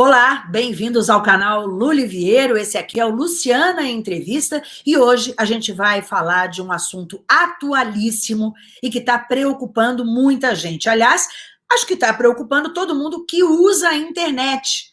Olá, bem-vindos ao canal Luliviero, esse aqui é o Luciana Entrevista e hoje a gente vai falar de um assunto atualíssimo e que está preocupando muita gente. Aliás, acho que está preocupando todo mundo que usa a internet,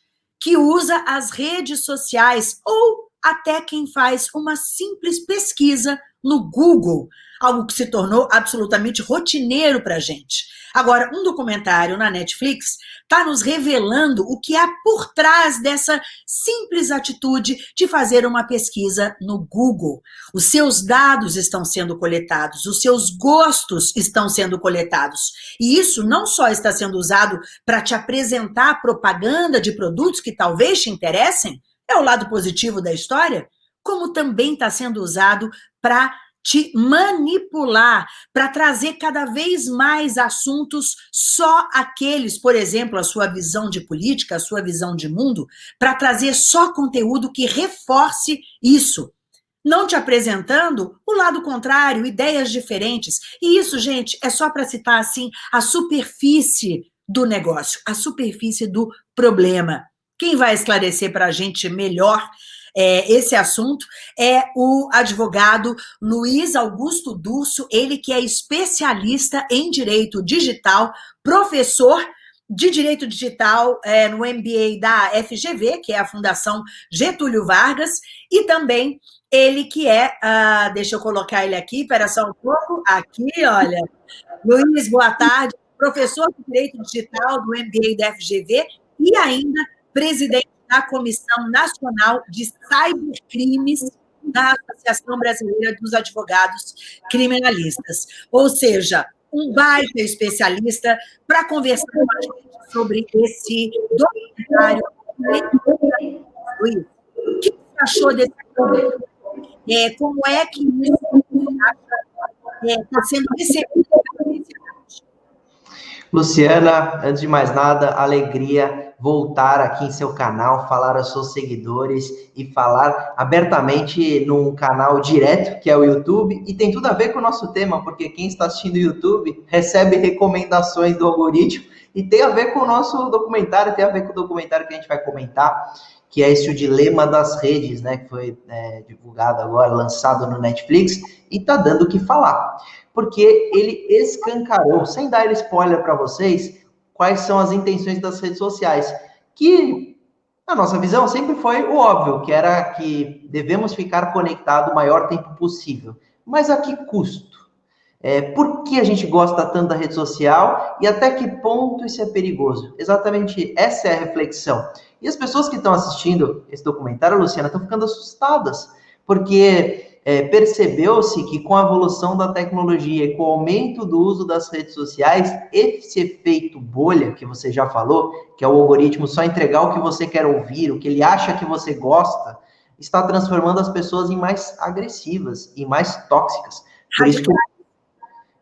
que usa as redes sociais ou até quem faz uma simples pesquisa no Google, algo que se tornou absolutamente rotineiro para a gente. Agora, um documentário na Netflix está nos revelando o que há por trás dessa simples atitude de fazer uma pesquisa no Google. Os seus dados estão sendo coletados, os seus gostos estão sendo coletados. E isso não só está sendo usado para te apresentar propaganda de produtos que talvez te interessem, é o lado positivo da história, como também está sendo usado para te manipular, para trazer cada vez mais assuntos, só aqueles, por exemplo, a sua visão de política, a sua visão de mundo, para trazer só conteúdo que reforce isso. Não te apresentando o lado contrário, ideias diferentes. E isso, gente, é só para citar assim a superfície do negócio, a superfície do problema. Quem vai esclarecer para a gente melhor é, esse assunto é o advogado Luiz Augusto Durso, ele que é especialista em direito digital, professor de Direito Digital é, no MBA da FGV, que é a Fundação Getúlio Vargas, e também ele que é, uh, deixa eu colocar ele aqui, espera só um pouco, aqui, olha, Luiz, boa tarde, professor de Direito Digital do MBA da FGV e ainda presidente da Comissão Nacional de Cybercrimes da Associação Brasileira dos Advogados Criminalistas. Ou seja, um baita especialista para conversar com a gente sobre esse documentário. O que você achou desse documentário? É, como é que isso está é, sendo recebido Luciana, antes de mais nada, alegria voltar aqui em seu canal, falar aos seus seguidores e falar abertamente num canal direto, que é o YouTube, e tem tudo a ver com o nosso tema, porque quem está assistindo o YouTube recebe recomendações do algoritmo, e tem a ver com o nosso documentário, tem a ver com o documentário que a gente vai comentar, que é esse o Dilema das Redes, né, que foi é, divulgado agora, lançado no Netflix, e tá dando o que falar porque ele escancarou, sem dar spoiler para vocês, quais são as intenções das redes sociais, que a nossa visão sempre foi o óbvio, que era que devemos ficar conectados o maior tempo possível. Mas a que custo? É, por que a gente gosta tanto da rede social e até que ponto isso é perigoso? Exatamente essa é a reflexão. E as pessoas que estão assistindo esse documentário, Luciana, estão ficando assustadas, porque é, percebeu-se que com a evolução da tecnologia e com o aumento do uso das redes sociais, esse efeito bolha que você já falou, que é o algoritmo só entregar o que você quer ouvir, o que ele acha que você gosta, está transformando as pessoas em mais agressivas e mais tóxicas. Por isso que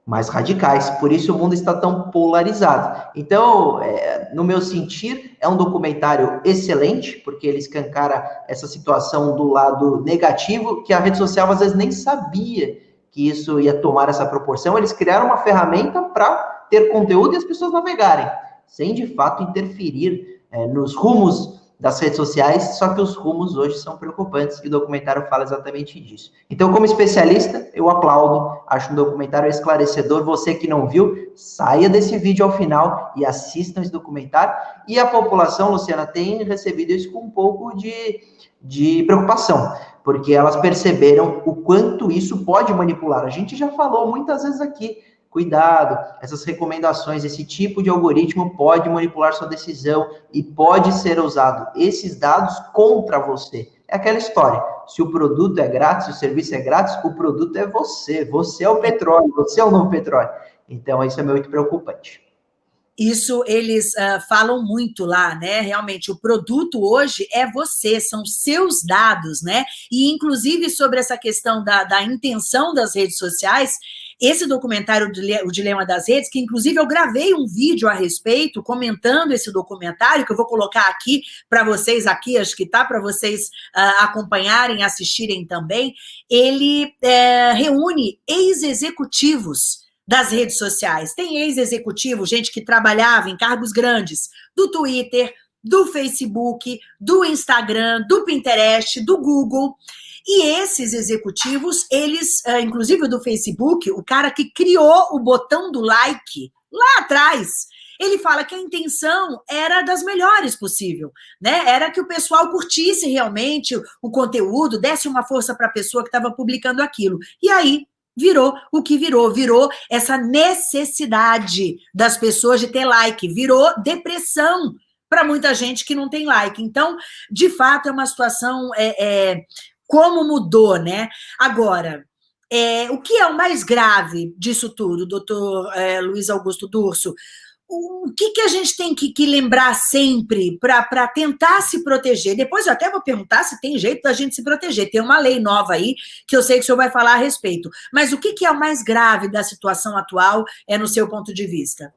mais radicais. Por isso o mundo está tão polarizado. Então, é, no meu sentir, é um documentário excelente, porque ele escancara essa situação do lado negativo, que a rede social às vezes nem sabia que isso ia tomar essa proporção. Eles criaram uma ferramenta para ter conteúdo e as pessoas navegarem, sem de fato interferir é, nos rumos das redes sociais, só que os rumos hoje são preocupantes e o documentário fala exatamente disso. Então, como especialista, eu aplaudo, acho um documentário esclarecedor. Você que não viu, saia desse vídeo ao final e assista esse documentário. E a população, Luciana, tem recebido isso com um pouco de, de preocupação, porque elas perceberam o quanto isso pode manipular. A gente já falou muitas vezes aqui Cuidado, essas recomendações, esse tipo de algoritmo pode manipular sua decisão e pode ser usado esses dados contra você. É aquela história. Se o produto é grátis, o serviço é grátis, o produto é você. Você é o petróleo, você é o novo petróleo. Então, isso é muito preocupante. Isso eles uh, falam muito lá, né? Realmente, o produto hoje é você, são seus dados, né? E, inclusive, sobre essa questão da, da intenção das redes sociais, esse documentário, O Dilema das Redes, que inclusive eu gravei um vídeo a respeito, comentando esse documentário, que eu vou colocar aqui para vocês, aqui, acho que tá, para vocês uh, acompanharem, assistirem também, ele uh, reúne ex-executivos das redes sociais. Tem ex-executivo, gente que trabalhava em cargos grandes, do Twitter, do Facebook, do Instagram, do Pinterest, do Google. E esses executivos, eles, eh, inclusive do Facebook, o cara que criou o botão do like lá atrás, ele fala que a intenção era das melhores possível, né? Era que o pessoal curtisse realmente o conteúdo, desse uma força para a pessoa que estava publicando aquilo. E aí virou o que virou, virou essa necessidade das pessoas de ter like, virou depressão para muita gente que não tem like. Então, de fato, é uma situação é, é como mudou, né? Agora, é, o que é o mais grave disso tudo, doutor é, Luiz Augusto Durso? o que, que a gente tem que, que lembrar sempre para tentar se proteger? Depois eu até vou perguntar se tem jeito da gente se proteger. Tem uma lei nova aí que eu sei que o senhor vai falar a respeito. Mas o que, que é o mais grave da situação atual, é no seu ponto de vista?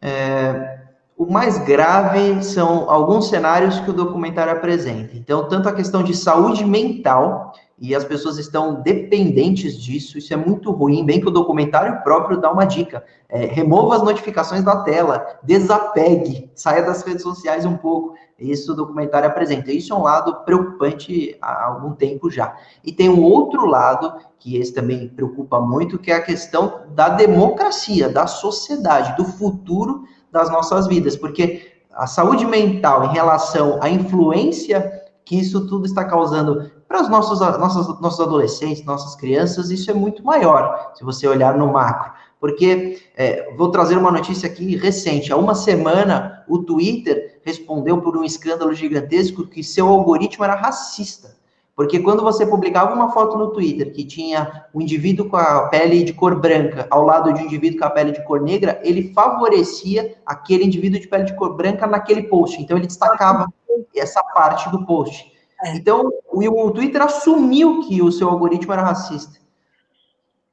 É, o mais grave são alguns cenários que o documentário apresenta. Então, tanto a questão de saúde mental, e as pessoas estão dependentes disso, isso é muito ruim, bem que o documentário próprio dá uma dica. É, remova as notificações da tela, desapegue, saia das redes sociais um pouco. Isso o documentário apresenta. Isso é um lado preocupante há algum tempo já. E tem um outro lado, que esse também preocupa muito, que é a questão da democracia, da sociedade, do futuro das nossas vidas, porque a saúde mental em relação à influência que isso tudo está causando para os nossos, nossos, nossos adolescentes, nossas crianças, isso é muito maior, se você olhar no macro. Porque, é, vou trazer uma notícia aqui recente, há uma semana, o Twitter respondeu por um escândalo gigantesco que seu algoritmo era racista. Porque quando você publicava uma foto no Twitter que tinha um indivíduo com a pele de cor branca ao lado de um indivíduo com a pele de cor negra, ele favorecia aquele indivíduo de pele de cor branca naquele post. Então ele destacava essa parte do post. É. Então o, Twitter assumiu que o seu algoritmo era racista.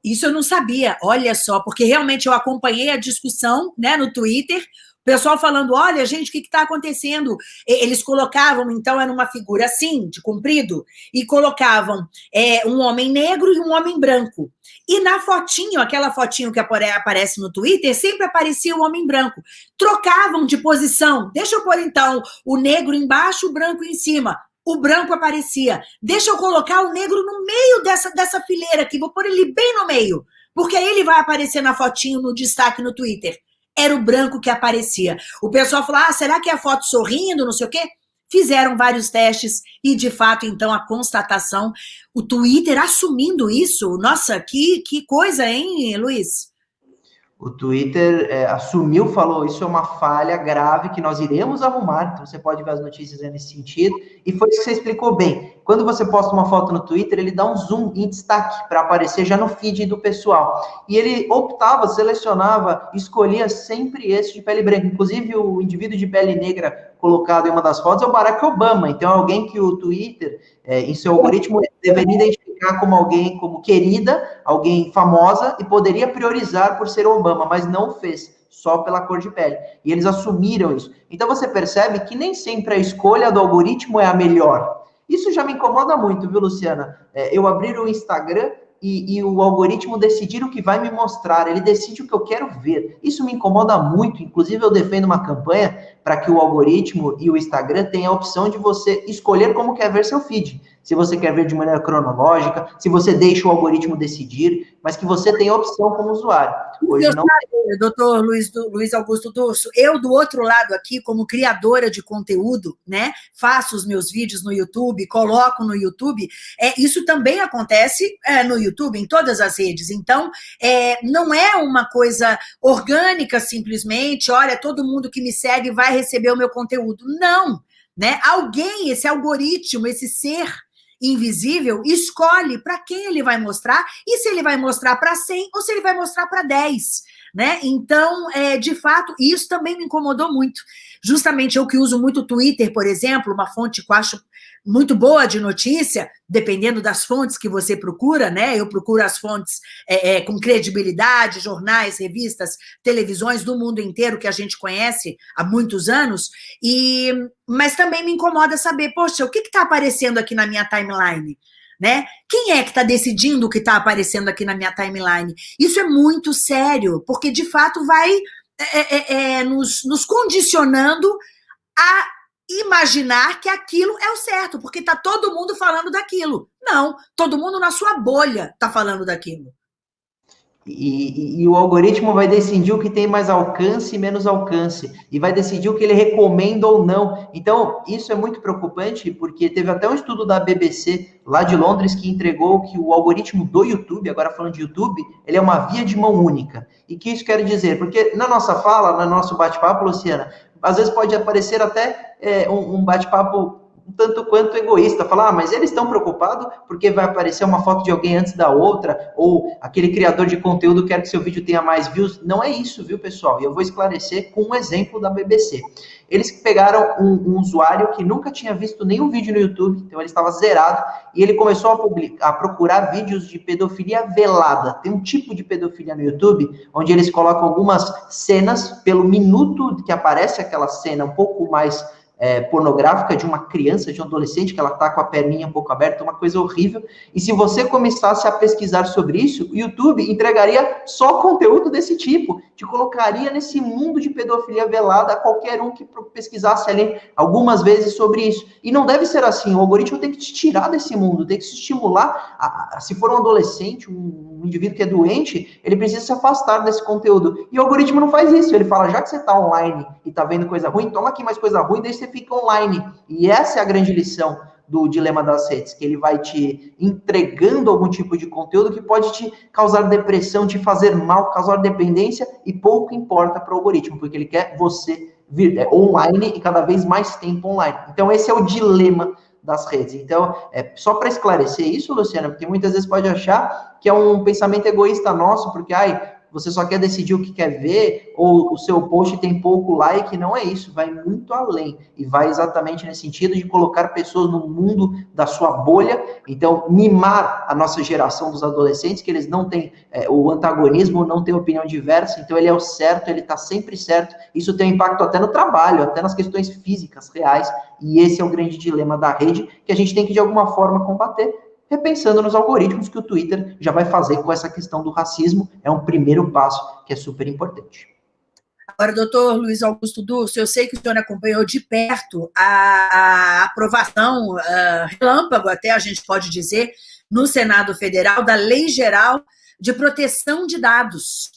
Isso eu não sabia, olha só, porque realmente eu acompanhei a discussão né, no Twitter, pessoal falando, olha, gente, o que está acontecendo? Eles colocavam, então, era uma figura assim, de comprido, e colocavam é, um homem negro e um homem branco. E na fotinho, aquela fotinho que aparece no Twitter, sempre aparecia o homem branco. Trocavam de posição. Deixa eu pôr, então, o negro embaixo, o branco em cima. O branco aparecia. Deixa eu colocar o negro no meio dessa, dessa fileira aqui, vou pôr ele bem no meio. Porque aí ele vai aparecer na fotinho, no destaque no Twitter era o branco que aparecia. O pessoal falou, ah, será que é a foto sorrindo, não sei o quê? Fizeram vários testes e, de fato, então, a constatação, o Twitter assumindo isso, nossa, que, que coisa, hein, Luiz? O Twitter é, assumiu, falou, isso é uma falha grave que nós iremos arrumar, então você pode ver as notícias nesse sentido, e foi isso que você explicou bem. Quando você posta uma foto no Twitter, ele dá um zoom em destaque para aparecer já no feed do pessoal. E ele optava, selecionava, escolhia sempre esse de pele branca. Inclusive, o indivíduo de pele negra colocado em uma das fotos é o Barack Obama. Então, é alguém que o Twitter, é, em seu algoritmo, deveria identificar como alguém, como querida, alguém famosa, e poderia priorizar por ser Obama, mas não fez, só pela cor de pele. E eles assumiram isso. Então, você percebe que nem sempre a escolha do algoritmo é a melhor. Isso já me incomoda muito, viu, Luciana? É, eu abrir o Instagram e, e, o algoritmo decidir o que vai me mostrar, ele decide o que eu quero ver. Isso me incomoda muito, inclusive eu defendo uma campanha para que o algoritmo e o Instagram tenham a opção de você escolher como quer ver seu feed. Se você quer ver de maneira cronológica, se você deixa o algoritmo decidir, mas que você tenha opção como usuário. Hoje não... doutor Luiz, Luiz Augusto Durso, eu do outro lado aqui, como criadora de conteúdo, né, faço os meus vídeos no YouTube, coloco no YouTube, é, isso também acontece é, no YouTube, em todas as redes, então é, não é uma coisa orgânica simplesmente, olha, todo mundo que me segue vai receber o meu conteúdo, não, né, alguém, esse algoritmo, esse ser invisível, escolhe para quem ele vai mostrar e se ele vai mostrar para 100 ou se ele vai mostrar para 10. Né? Então, é, de fato, isso também me incomodou muito. Justamente eu que uso muito o Twitter, por exemplo, uma fonte que eu acho muito boa de notícia, dependendo das fontes que você procura, né? Eu procuro as fontes é, é, com credibilidade, jornais, revistas, televisões do mundo inteiro que a gente conhece há muitos anos, e mas também me incomoda saber, poxa, o que está aparecendo aqui na minha timeline? Né? Quem é que está decidindo o que está aparecendo aqui na minha timeline? Isso é muito sério, porque de fato vai é, é, é, nos, nos condicionando a imaginar que aquilo é o certo, porque está todo mundo falando daquilo. Não, todo mundo na sua bolha está falando daquilo. E, e, e, o algoritmo vai decidir o que tem mais alcance e menos alcance, e vai decidir o que ele recomenda ou não. Então, isso é muito preocupante, porque teve até um estudo da BBC, lá de Londres, que entregou que o algoritmo do YouTube, agora falando de YouTube, ele é uma via de mão única. E que isso quer dizer? Porque na nossa fala, no nosso bate-papo, Luciana, às vezes pode aparecer até é, um, um bate-papo um tanto quanto egoísta, falar, ah, mas eles estão preocupados porque vai aparecer uma foto de alguém antes da outra, ou aquele criador de conteúdo quer que seu vídeo tenha mais views. Não é isso, viu, pessoal? E eu vou esclarecer com um exemplo da BBC. Eles pegaram um, um usuário que nunca tinha visto nenhum vídeo no YouTube, então ele estava zerado, e ele começou a, publicar, a procurar vídeos de pedofilia velada. Tem um tipo de pedofilia no YouTube, onde eles colocam algumas cenas pelo minuto que aparece aquela cena um pouco mais é, pornográfica de uma criança, de um adolescente, que ela está com a perninha um pouco aberta, uma coisa horrível. E se você começasse a pesquisar sobre isso, o YouTube entregaria só conteúdo desse tipo, te colocaria nesse mundo de pedofilia velada a qualquer um que pesquisasse ali algumas vezes sobre isso. E não deve ser assim, o algoritmo tem que te tirar desse mundo, tem que se estimular. A, a, se for um adolescente, um, um indivíduo que é doente, ele precisa se afastar desse conteúdo. E o algoritmo não faz isso, ele fala, já que você está online e está vendo coisa ruim, toma aqui mais coisa ruim, deixa você fica online. E essa é a grande lição do dilema das redes, que ele vai te entregando algum tipo de conteúdo que pode te causar depressão, te fazer mal, causar dependência e pouco importa para o algoritmo, porque ele quer você vir é, online e cada vez mais tempo online. Então esse é o dilema das redes. Então, é só para esclarecer isso, Luciana, porque muitas vezes pode achar que é um pensamento egoísta nosso, porque ai, você só quer decidir o que quer ver, ou o seu post tem pouco like, não é isso, vai muito além. E vai exatamente nesse sentido de colocar pessoas no mundo da sua bolha, então mimar a nossa geração dos adolescentes, que eles não têm é, o antagonismo, não têm opinião diversa, então ele é o certo, ele está sempre certo. Isso tem impacto até no trabalho, até nas questões físicas reais, e esse é o grande dilema da rede, que a gente tem que de alguma forma combater repensando nos algoritmos que o Twitter já vai fazer com essa questão do racismo. É um primeiro passo que é super importante. Agora, doutor Luiz Augusto Durso, eu sei que o senhor acompanhou de perto a, a aprovação, uh, relâmpago até a gente pode dizer, no Senado Federal, da Lei Geral de Proteção de Dados,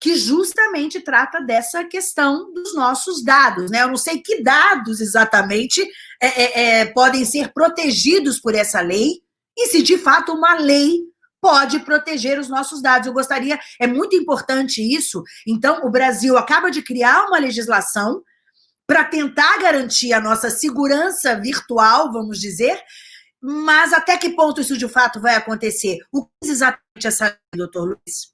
que justamente trata dessa questão dos nossos dados. Né? Eu não sei que dados exatamente é, é, é, podem ser protegidos por essa lei, e se de fato uma lei pode proteger os nossos dados. Eu gostaria, é muito importante isso. Então, o Brasil acaba de criar uma legislação para tentar garantir a nossa segurança virtual, vamos dizer, mas até que ponto isso de fato vai acontecer? O que é exatamente essa lei, doutor Luiz?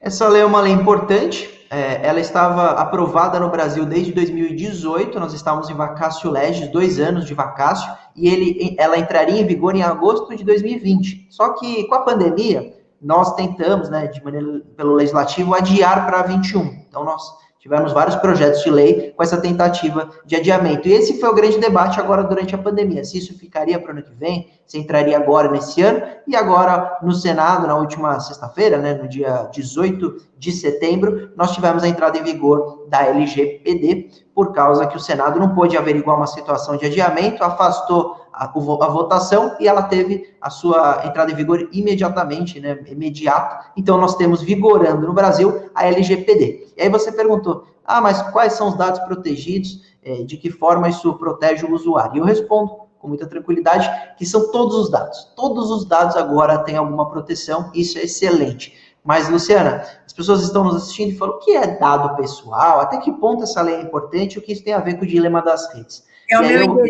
Essa lei é uma lei importante, é, ela estava aprovada no Brasil desde 2018, nós estávamos em vacácio legis, dois anos de vacácio, e ele, ela entraria em vigor em agosto de 2020. Só que com a pandemia, nós tentamos, né, de maneira pelo legislativo, adiar para 21. Então, nós tivemos vários projetos de lei com essa tentativa de adiamento. E esse foi o grande debate agora durante a pandemia. Se isso ficaria para o ano que vem, se entraria agora nesse ano, e agora no Senado, na última sexta-feira, né, no dia 18 de setembro, nós tivemos a entrada em vigor da LGPD, por causa que o Senado não pôde averiguar uma situação de adiamento, afastou a, a, votação e ela teve a sua entrada em vigor imediatamente, né, imediata. Então, nós temos vigorando no Brasil a LGPD. E aí você perguntou, ah, mas quais são os dados protegidos? É, de que forma isso protege o usuário? E eu respondo com muita tranquilidade que são todos os dados. Todos os dados agora têm alguma proteção, isso é excelente. Mas, Luciana, as pessoas estão nos assistindo e falam, o que é dado pessoal? Até que ponto essa lei é importante? O que isso tem a ver com o dilema das redes? É o meu eu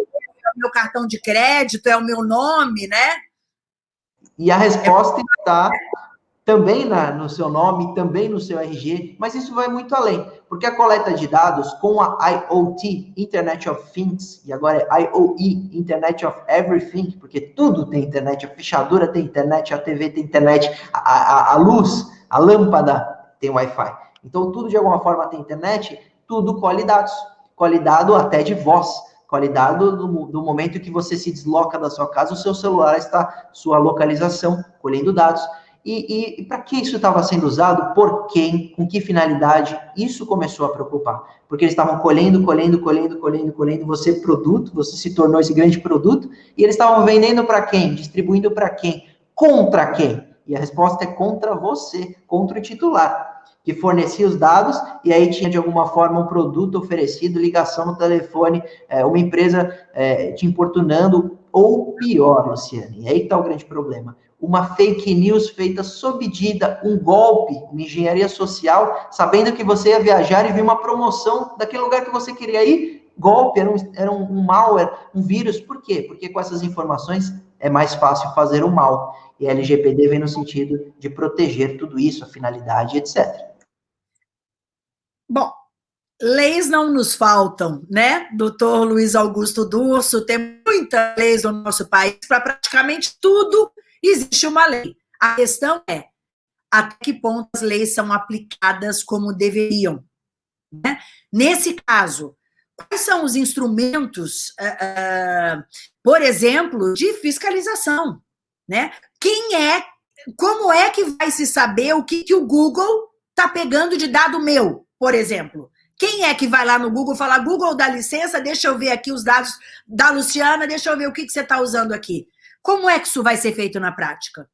o meu cartão de crédito, é o meu nome, né? E a resposta está também na, no seu nome, também no seu RG, mas isso vai muito além, porque a coleta de dados com a IoT, Internet of Things, e agora é IoE, Internet of Everything, porque tudo tem internet, a fechadura tem internet, a TV tem internet, a, a, a luz, a lâmpada tem Wi-Fi. Então, tudo de alguma forma tem internet, tudo colhe dados, colhe dado até de voz qualidade do, do momento que você se desloca da sua casa, o seu celular está, sua localização, colhendo dados. E, e, e para que isso estava sendo usado? Por quem? Com que finalidade? Isso começou a preocupar. Porque eles estavam colhendo, colhendo, colhendo, colhendo, colhendo. Você, produto, você se tornou esse grande produto. E eles estavam vendendo para quem? Distribuindo para quem? Contra quem? E a resposta é contra você, contra o titular que fornecia os dados e aí tinha de alguma forma um produto oferecido, ligação no telefone, é, uma empresa é, te importunando, ou pior, Luciane, e aí está o grande problema, uma fake news feita sob medida, um golpe, uma engenharia social, sabendo que você ia viajar e viu uma promoção daquele lugar que você queria ir, golpe, era um, era um malware, um vírus, por quê? Porque com essas informações é mais fácil fazer o mal. E a LGPD vem no sentido de proteger tudo isso, a finalidade, etc. Bom, leis não nos faltam, né? Doutor Luiz Augusto Durso, tem muitas leis no nosso país, para praticamente tudo existe uma lei. A questão é, até que ponto as leis são aplicadas como deveriam? Né? Nesse caso, quais são os instrumentos, uh, uh, por exemplo, de fiscalização? Né? Quem é, como é que vai se saber o que, que o Google está pegando de dado meu? por exemplo. Quem é que vai lá no Google e fala, Google, dá licença, deixa eu ver aqui os dados da Luciana, deixa eu ver o que, que você está usando aqui. Como é que isso vai ser feito na prática?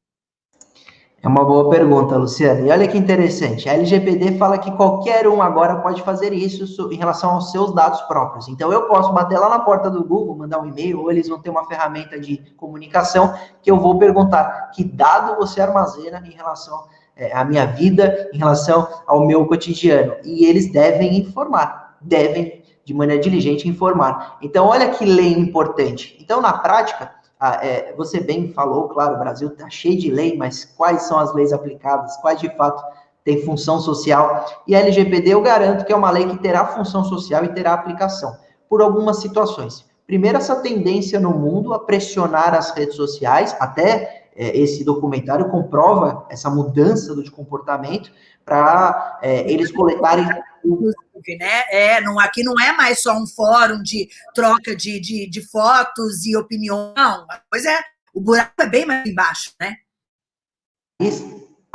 É uma boa pergunta, Luciana. E olha que interessante, a LGPD fala que qualquer um agora pode fazer isso em relação aos seus dados próprios. Então, eu posso bater lá na porta do Google, mandar um e-mail, ou eles vão ter uma ferramenta de comunicação que eu vou perguntar que dado você armazena em relação é, a minha vida em relação ao meu cotidiano. E eles devem informar, devem, de maneira diligente, informar. Então, olha que lei importante. Então, na prática, é, você bem falou, claro, o Brasil está cheio de lei, mas quais são as leis aplicadas? Quais, de fato, têm função social? E a LGPD, eu garanto que é uma lei que terá função social e terá aplicação, por algumas situações. Primeiro, essa tendência no mundo a pressionar as redes sociais, até é, esse documentário comprova essa mudança de comportamento para é, eles coletarem né? É, não, aqui não é mais só um fórum de troca de, de, de fotos e opinião, não. Pois é, o buraco é bem mais embaixo, né?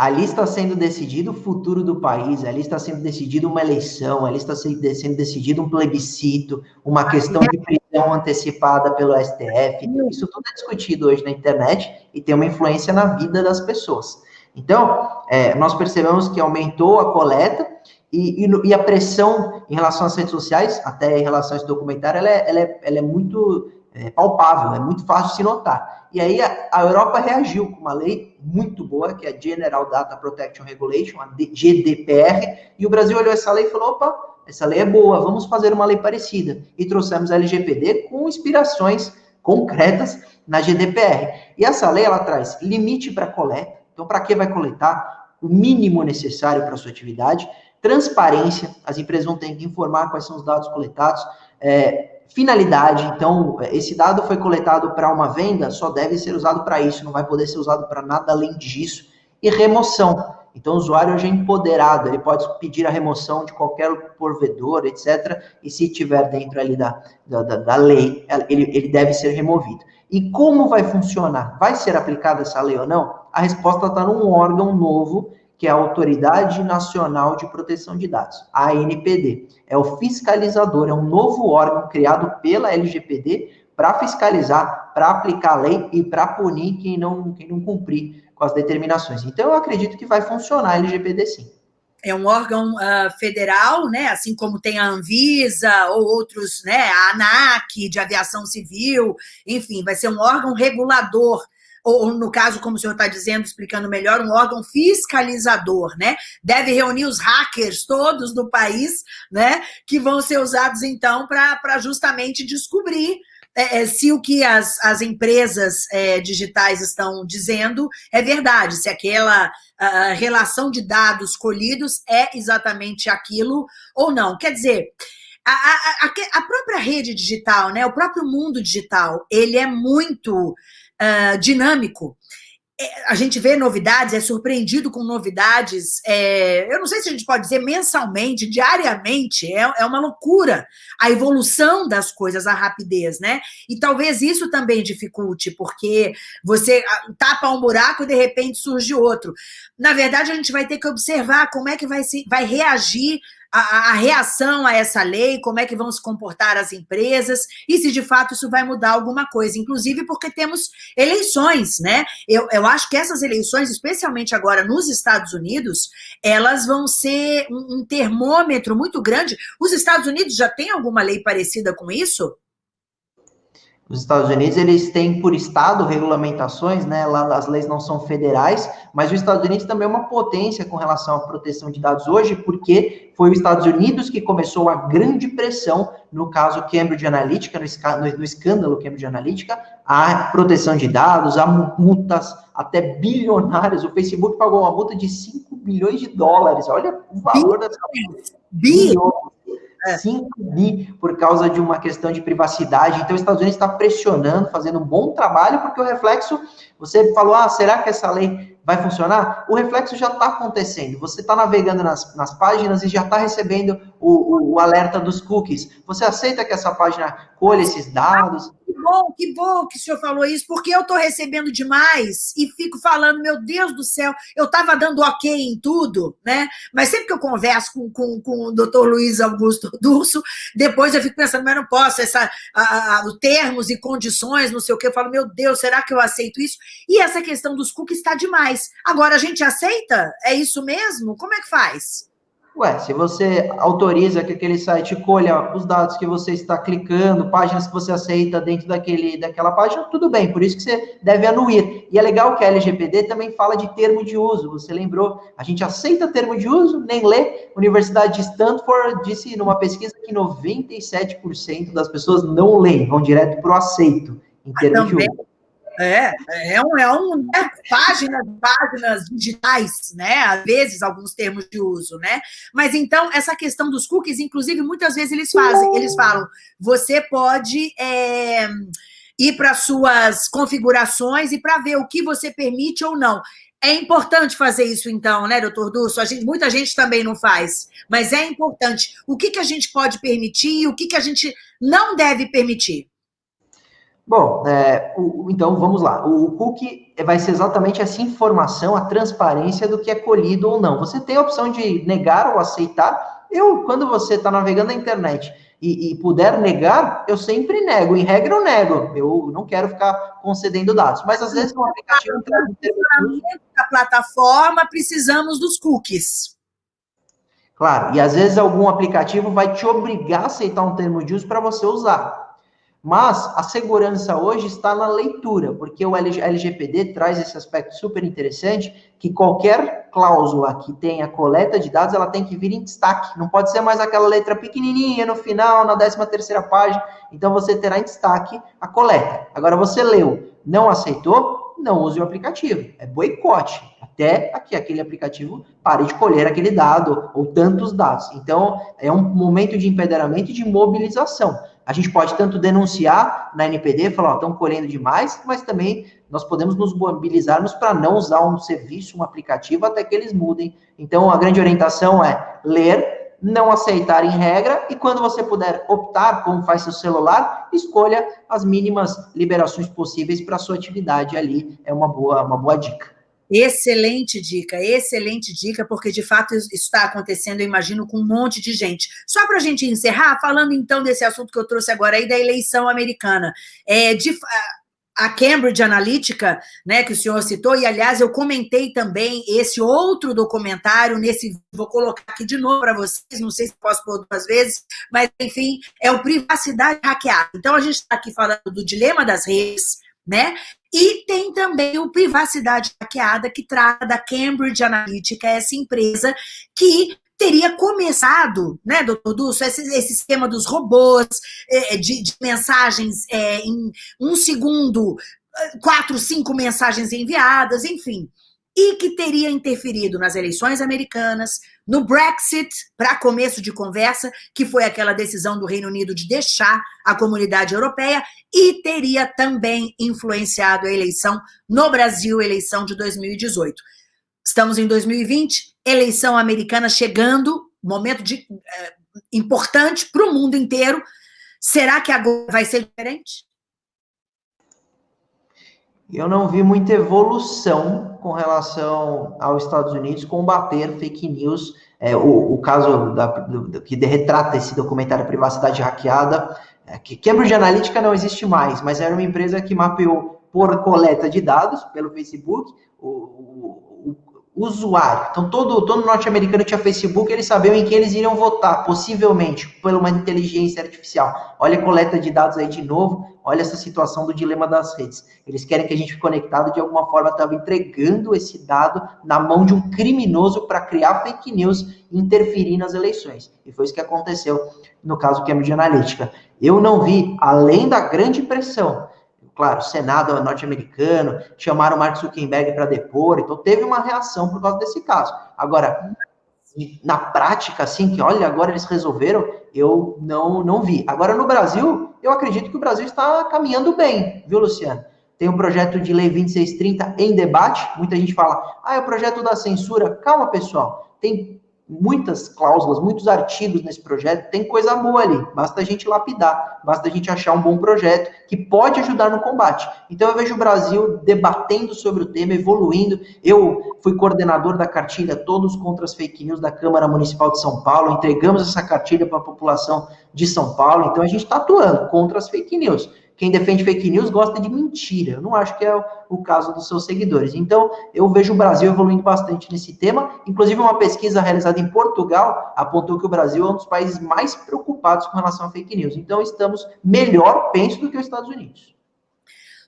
Ali está sendo decidido o futuro do país, ali está sendo decidido uma eleição, ali está sendo decidido um plebiscito, uma questão de prisão antecipada pelo STF. Isso tudo é discutido hoje na internet e tem uma influência na vida das pessoas. Então, é, nós percebemos que aumentou a coleta e, e, e, a pressão em relação às redes sociais, até em relação a esse documentário, ela é, ela é, ela é muito é, palpável, é muito fácil de se notar. E aí a, a, Europa reagiu com uma lei muito boa, que é a General Data Protection Regulation, a GDPR, e o Brasil olhou essa lei e falou, opa, essa lei é boa, vamos fazer uma lei parecida. E trouxemos a LGPD com inspirações concretas na GDPR. E essa lei, ela traz limite para coleta, então para que vai coletar? O mínimo necessário para a sua atividade, transparência, as empresas vão ter que informar quais são os dados coletados, é, finalidade. Então, esse dado foi coletado para uma venda, só deve ser usado para isso, não vai poder ser usado para nada além disso. E remoção. Então, o usuário hoje é empoderado, ele pode pedir a remoção de qualquer provedor, etc. E se tiver dentro ali da, da, da lei, ele, ele deve ser removido. E como vai funcionar? Vai ser aplicada essa lei ou não? A resposta está num órgão novo que é a Autoridade Nacional de Proteção de Dados, a ANPD. É o fiscalizador, é um novo órgão criado pela LGPD para fiscalizar, para aplicar a lei e para punir quem não, quem não cumprir com as determinações. Então, eu acredito que vai funcionar a LGPD sim. É um órgão uh, federal, né? Assim como tem a Anvisa ou outros, né? A ANAC de aviação civil, enfim, vai ser um órgão regulador ou no caso, como o senhor está dizendo, explicando melhor, um órgão fiscalizador, né? Deve reunir os hackers todos do país, né? Que vão ser usados, então, para justamente descobrir é, é, se o que as, as empresas é, digitais estão dizendo é verdade, se aquela a, relação de dados colhidos é exatamente aquilo ou não. Quer dizer, a, a, a, própria rede digital, né, o próprio mundo digital, ele é muito uh, dinâmico. é, a gente vê novidades, é surpreendido com novidades, é, eu não sei se a gente pode dizer mensalmente, diariamente, é, é uma loucura a evolução das coisas, a rapidez, né? E talvez isso também dificulte, porque você ah, tapa um buraco e de repente surge outro. Na verdade, a gente vai ter que observar como é que vai, se, vai reagir a, a, reação a essa lei, como é que vão se comportar as empresas, e se de fato isso vai mudar alguma coisa, inclusive porque temos eleições, né? Eu, eu acho que essas eleições, especialmente agora nos Estados Unidos, elas vão ser um, um termômetro muito grande. Os Estados Unidos já têm alguma lei parecida com isso? Os Estados Unidos, eles têm por estado regulamentações, né? Lá as leis não são federais, mas os Estados Unidos também é uma potência com relação à proteção de dados hoje, porque foi os Estados Unidos que começou a grande pressão no caso Cambridge Analytica, no, no escândalo Cambridge Analytica, a proteção de dados, a multas até bilionárias. O Facebook pagou uma multa de 5 bilhões de dólares. Olha o valor dessa multa. Bilhões. 5 é. bi por causa de uma questão de privacidade. Então, os Estados Unidos está pressionando, fazendo um bom trabalho, porque o reflexo, você falou, ah, será que essa lei vai funcionar? O reflexo já está acontecendo. Você está navegando nas, nas páginas e já está recebendo o, o, o alerta dos cookies. Você aceita que essa página colha esses dados? Bom, que bom que o senhor falou isso, porque eu estou recebendo demais e fico falando, meu Deus do céu, eu estava dando ok em tudo, né? Mas sempre que eu converso com, com, com o doutor Luiz Augusto Durso, depois eu fico pensando, mas não posso, essa, a, a, termos e condições, não sei o que, eu falo, meu Deus, será que eu aceito isso? E essa questão dos cookies está demais. Agora, a gente aceita? É isso mesmo? Como é que faz? Ué, se você autoriza que aquele site colha os dados que você está clicando, páginas que você aceita dentro daquele, daquela página, tudo bem, por isso que você deve anuir. E é legal que a LGPD também fala de termo de uso, você lembrou? A gente aceita termo de uso, nem lê. Universidade de Stanford disse numa pesquisa que 97% das pessoas não leem, vão direto para o aceito em termo de uso. É, é um, é um né, páginas, páginas digitais, né? Às vezes, alguns termos de uso, né? Mas então, essa questão dos cookies, inclusive, muitas vezes eles fazem, eles falam, você pode é, ir para suas configurações e para ver o que você permite ou não. É importante fazer isso, então, né, doutor? A gente, muita gente também não faz, mas é importante. O que, que a gente pode permitir e o que, que a gente não deve permitir? Bom, é, o, então vamos lá. O cookie vai ser exatamente essa informação, a transparência do que é colhido ou não. Você tem a opção de negar ou aceitar. Eu, quando você está navegando na internet e, e, puder negar, eu sempre nego. Em regra, eu nego. Eu não quero ficar concedendo dados. Mas às vezes, um aplicativo da plataforma, precisamos dos cookies. Claro, e às vezes algum aplicativo vai te obrigar a aceitar um termo de uso para você usar. Mas a segurança hoje está na leitura, porque o LGPD traz esse aspecto super interessante, que qualquer cláusula que tenha coleta de dados, ela tem que vir em destaque. Não pode ser mais aquela letra pequenininha no final, na 13 terceira página. Então, você terá em destaque a coleta. Agora, você leu, não aceitou, não use o aplicativo. É boicote. Até que aquele aplicativo pare de colher aquele dado ou tantos dados. Então, é um momento de empoderamento e de mobilização. A gente pode tanto denunciar na NPD, falar, estão colhendo demais, mas também nós podemos nos mobilizarmos para não usar um serviço, um aplicativo, até que eles mudem. Então, a grande orientação é ler, não aceitar em regra, e quando você puder optar, como faz seu celular, escolha as mínimas liberações possíveis para sua atividade ali. É uma boa, uma boa dica. Excelente dica, excelente dica, porque de fato isso está acontecendo, eu imagino, com um monte de gente. Só para a gente encerrar, falando então desse assunto que eu trouxe agora aí da eleição americana. É, de, a Cambridge Analytica, né, que o senhor citou, e aliás eu comentei também esse outro documentário, nesse, vou colocar aqui de novo para vocês, não sei se posso pôr duas vezes, mas enfim, é o Privacidade Hackeada. Então a gente está aqui falando do dilema das redes, né? E tem também o Privacidade Hackeada, que trata da Cambridge Analytica, essa empresa que teria começado, né, doutor Dulce, esse, esse esquema dos robôs, é, de, de, mensagens é, em um segundo, quatro, cinco mensagens enviadas, enfim. E que teria interferido nas eleições americanas, no Brexit, para começo de conversa, que foi aquela decisão do Reino Unido de deixar a comunidade europeia, e teria também influenciado a eleição no Brasil, eleição de 2018. Estamos em 2020, eleição americana chegando, momento de, é, importante para o mundo inteiro. Será que agora vai ser diferente? Eu não vi muita evolução com relação aos Estados Unidos combater fake news. É, o, o, caso da, do, que retrata esse documentário Privacidade Hackeada, é, que Cambridge Analytica não existe mais, mas era uma empresa que mapeou por coleta de dados pelo Facebook o, usuário. Então, todo, todo norte-americano tinha Facebook, eles sabiam em que eles iriam votar, possivelmente, por uma inteligência artificial. Olha a coleta de dados aí de novo, olha essa situação do dilema das redes. Eles querem que a gente fique conectado, de alguma forma, estava entregando esse dado na mão de um criminoso para criar fake news e interferir nas eleições. E foi isso que aconteceu no caso Cambridge Analytica. Eu não vi, além da grande pressão claro, o Senado norte-americano, chamaram Mark Zuckerberg para depor, então teve uma reação por causa desse caso. Agora, na prática, assim, que olha, agora eles resolveram, eu não, não vi. Agora, no Brasil, eu acredito que o Brasil está caminhando bem, viu, Luciano? Tem um projeto de lei 2630 em debate, muita gente fala, ah, é o projeto da censura. Calma, pessoal, tem muitas cláusulas, muitos artigos nesse projeto, tem coisa boa ali, basta a gente lapidar, basta a gente achar um bom projeto que pode ajudar no combate. Então eu vejo o Brasil debatendo sobre o tema, evoluindo. Eu fui coordenador da cartilha Todos contra as Fake News da Câmara Municipal de São Paulo, entregamos essa cartilha para a população de São Paulo, então a gente está atuando contra as fake news quem defende fake news gosta de mentira. Eu não acho que é o, caso dos seus seguidores. Então, eu vejo o Brasil evoluindo bastante nesse tema. Inclusive, uma pesquisa realizada em Portugal apontou que o Brasil é um dos países mais preocupados com relação a fake news. Então, estamos melhor, penso, do que os Estados Unidos.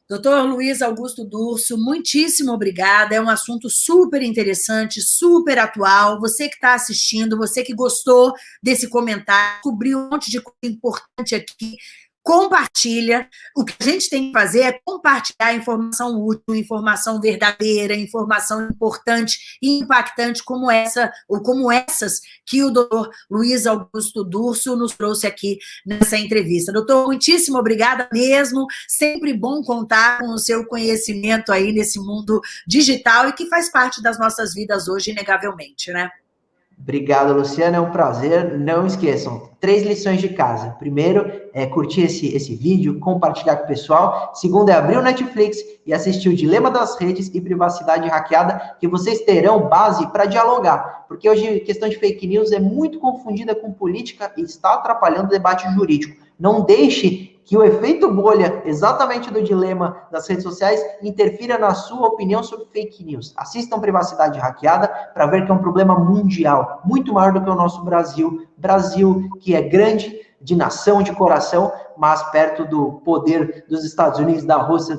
Doutor Luiz Augusto Durso, muitíssimo obrigada. É um assunto super interessante, super atual. Você que está assistindo, você que gostou desse comentário, descobriu um monte de coisa importante aqui compartilha. O que a gente tem que fazer é compartilhar informação útil, informação verdadeira, informação importante e impactante como essa, ou como essas que o doutor Luiz Augusto Durso nos trouxe aqui nessa entrevista. Doutor, muitíssimo obrigada mesmo. Sempre bom contar com o seu conhecimento aí nesse mundo digital e que faz parte das nossas vidas hoje, inegavelmente, né? Obrigado, Luciana. É um prazer. Não esqueçam, três lições de casa. Primeiro, é curtir esse, esse vídeo, compartilhar com o pessoal. Segundo, é abrir o Netflix e assistir o Dilema das Redes e Privacidade Hackeada, que vocês terão base para dialogar. Porque hoje a questão de fake news é muito confundida com política e está atrapalhando o debate jurídico. Não deixe que o efeito bolha, exatamente do dilema das redes sociais, interfira na sua opinião sobre fake news. Assistam Privacidade Hackeada para ver que é um problema mundial, muito maior do que o nosso Brasil. Brasil, que é grande, de nação, de coração, mas perto do poder dos Estados Unidos, da Rússia,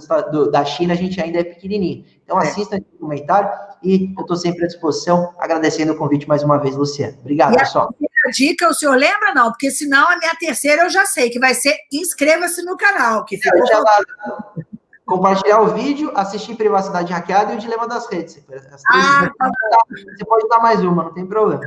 da China, a gente ainda é pequenininho. Então é. assista esse comentário e eu estou sempre à disposição, agradecendo o convite mais uma vez, Luciano. Obrigado, e pessoal. Dica, o senhor lembra? Não, porque senão a minha terceira eu já sei, que vai ser inscreva-se no canal. Que ficou... compartilhar o vídeo, assistir Privacidade Hackeada e o Dilema das Redes. Ah, tá você pode dar mais uma, não tem problema.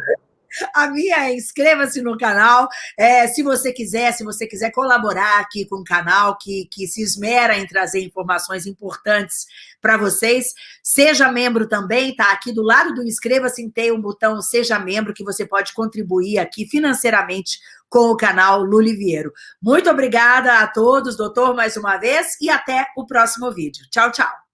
A minha é inscreva-se no canal. É, se você quiser, se você quiser colaborar aqui com o canal, que, que se esmera em trazer informações importantes para vocês, seja membro também, tá? Aqui do lado do inscreva-se tem um botão Seja Membro, que você pode contribuir aqui financeiramente com o canal Luliviero. Muito obrigada a todos, doutor, mais uma vez, e até o próximo vídeo. Tchau, tchau.